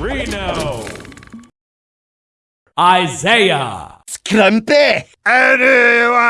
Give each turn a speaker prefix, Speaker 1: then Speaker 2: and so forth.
Speaker 1: Reno. Isaiah.
Speaker 2: Scrumpy!
Speaker 3: Anyone